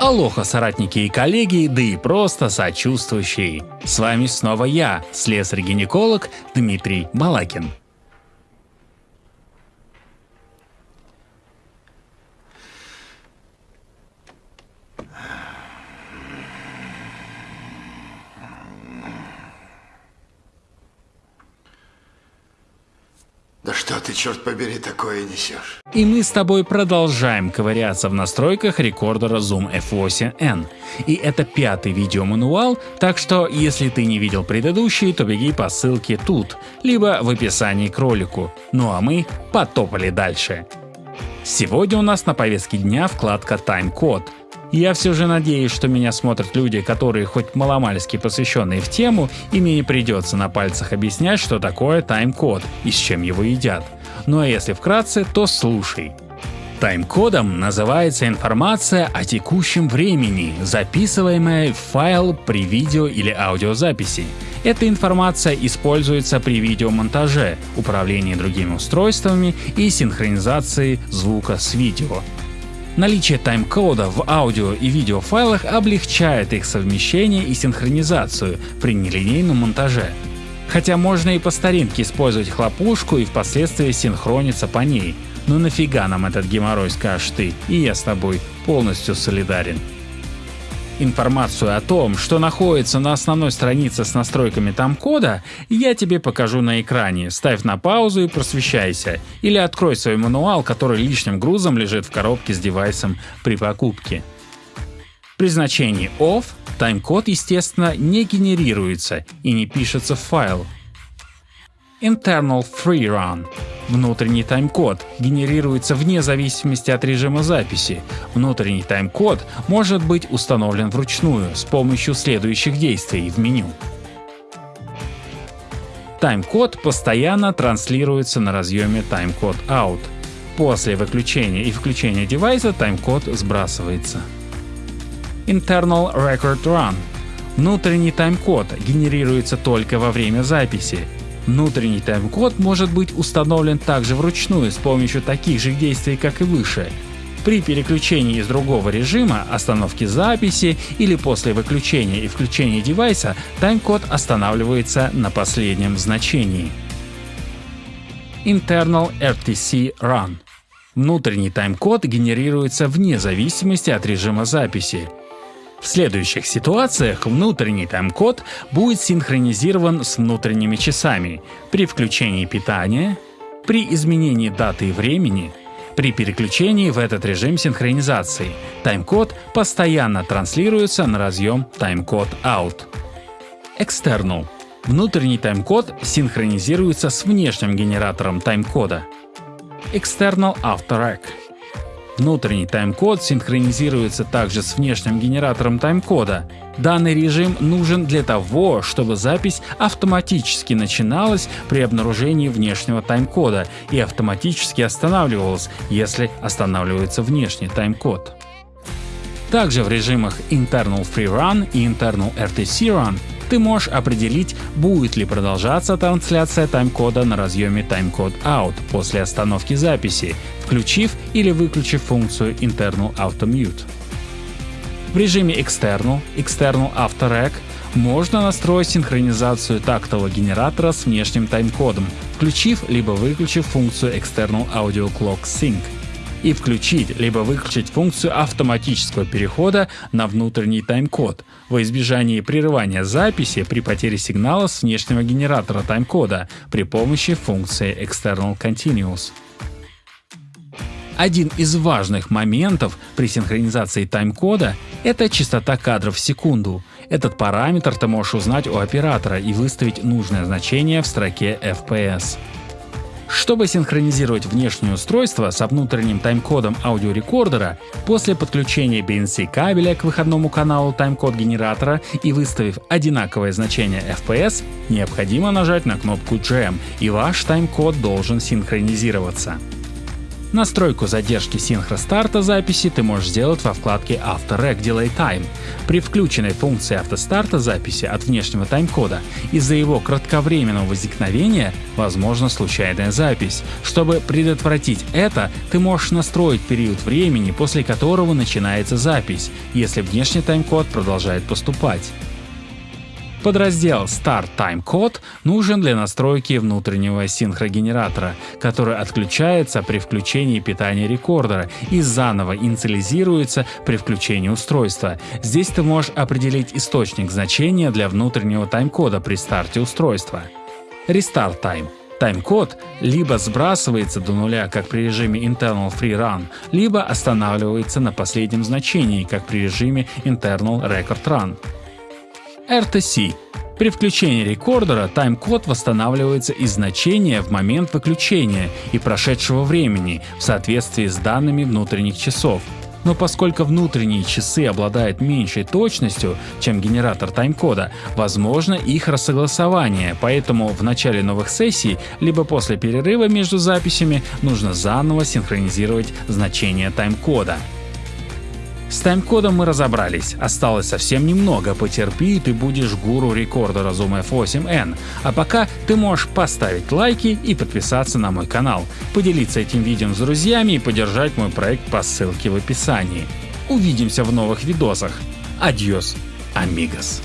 Алоха, соратники и коллеги, да и просто сочувствующие. С вами снова я, слесарь-гинеколог Дмитрий Малакин. Да что ты, черт побери, такое несешь? И мы с тобой продолжаем ковыряться в настройках рекордера Zoom F8N. И это пятый видеомануал, так что если ты не видел предыдущий, то беги по ссылке тут, либо в описании к ролику. Ну а мы потопали дальше. Сегодня у нас на повестке дня вкладка Timecode. Я все же надеюсь, что меня смотрят люди, которые хоть маломальски посвященные в тему, и мне не придется на пальцах объяснять, что такое тайм-код и с чем его едят. Ну а если вкратце, то слушай. Тайм-кодом называется информация о текущем времени, записываемая в файл при видео или аудиозаписи. Эта информация используется при видеомонтаже, управлении другими устройствами и синхронизации звука с видео. Наличие тайм-кода в аудио и видеофайлах облегчает их совмещение и синхронизацию при нелинейном монтаже. Хотя можно и по старинке использовать хлопушку и впоследствии синхрониться по ней. Но нафига нам этот геморрой скажешь ты, и я с тобой полностью солидарен. Информацию о том, что находится на основной странице с настройками там-кода, я тебе покажу на экране. Ставь на паузу и просвещайся. Или открой свой мануал, который лишним грузом лежит в коробке с девайсом при покупке. При значении OFF тайм-код естественно не генерируется и не пишется в файл. Internal Free Run Внутренний тайм-код генерируется вне зависимости от режима записи. Внутренний тайм-код может быть установлен вручную с помощью следующих действий в меню. Тайм-код постоянно транслируется на разъеме Timecode Out. После выключения и включения девайса тайм-код сбрасывается. Internal Record Run Внутренний тайм-код генерируется только во время записи. Внутренний тайм-код может быть установлен также вручную с помощью таких же действий, как и выше. При переключении из другого режима, остановки записи или после выключения и включения девайса тайм-код останавливается на последнем значении. Internal RTC Run Внутренний тайм-код генерируется вне зависимости от режима записи. В следующих ситуациях внутренний тайм-код будет синхронизирован с внутренними часами при включении питания, при изменении даты и времени, при переключении в этот режим синхронизации. Тайм-код постоянно транслируется на разъем Timecode Out. External. Внутренний тайм-код синхронизируется с внешним генератором тайм-кода. External After Внутренний тайм-код синхронизируется также с внешним генератором тайм-кода. Данный режим нужен для того, чтобы запись автоматически начиналась при обнаружении внешнего тайм-кода и автоматически останавливалась, если останавливается внешний тайм-код. Также в режимах Internal Free Run и Internal RTC Run ты можешь определить, будет ли продолжаться трансляция тайм-кода на разъеме Timecode Out после остановки записи, включив или выключив функцию Internal Auto Mute. В режиме External, External After Rec можно настроить синхронизацию тактового генератора с внешним тайм-кодом, включив либо выключив функцию External Audio Clock Sync и включить либо выключить функцию автоматического перехода на внутренний тайм-код во избежание прерывания записи при потере сигнала с внешнего генератора тайм-кода при помощи функции External Continuous. Один из важных моментов при синхронизации тайм-кода — это частота кадров в секунду. Этот параметр ты можешь узнать у оператора и выставить нужное значение в строке FPS. Чтобы синхронизировать внешнее устройство со внутренним тайм-кодом аудиорекордера, после подключения BNC кабеля к выходному каналу тайм-код генератора и выставив одинаковое значение FPS, необходимо нажать на кнопку Jam и ваш тайм-код должен синхронизироваться. Настройку задержки синхростарта записи ты можешь сделать во вкладке After Rec Delay Time. При включенной функции автостарта записи от внешнего тайм-кода из-за его кратковременного возникновения возможна случайная запись. Чтобы предотвратить это, ты можешь настроить период времени, после которого начинается запись, если внешний тайм-код продолжает поступать. Подраздел Start Time Code нужен для настройки внутреннего синхрогенератора, который отключается при включении питания рекордера и заново инициализируется при включении устройства. Здесь ты можешь определить источник значения для внутреннего тайм-кода при старте устройства. Restart Time Тайм-код либо сбрасывается до нуля, как при режиме Internal Free Run, либо останавливается на последнем значении, как при режиме Internal Record Run. RTC. При включении рекордера тайм-код восстанавливается из значения в момент выключения и прошедшего времени в соответствии с данными внутренних часов. Но поскольку внутренние часы обладают меньшей точностью, чем генератор тайм-кода, возможно их рассогласование, поэтому в начале новых сессий либо после перерыва между записями нужно заново синхронизировать значение тайм-кода. С тайм-кодом мы разобрались, осталось совсем немного, потерпи и ты будешь гуру рекордера Zoom F8N. А пока ты можешь поставить лайки и подписаться на мой канал, поделиться этим видео с друзьями и поддержать мой проект по ссылке в описании. Увидимся в новых видосах. Адьос, амигос.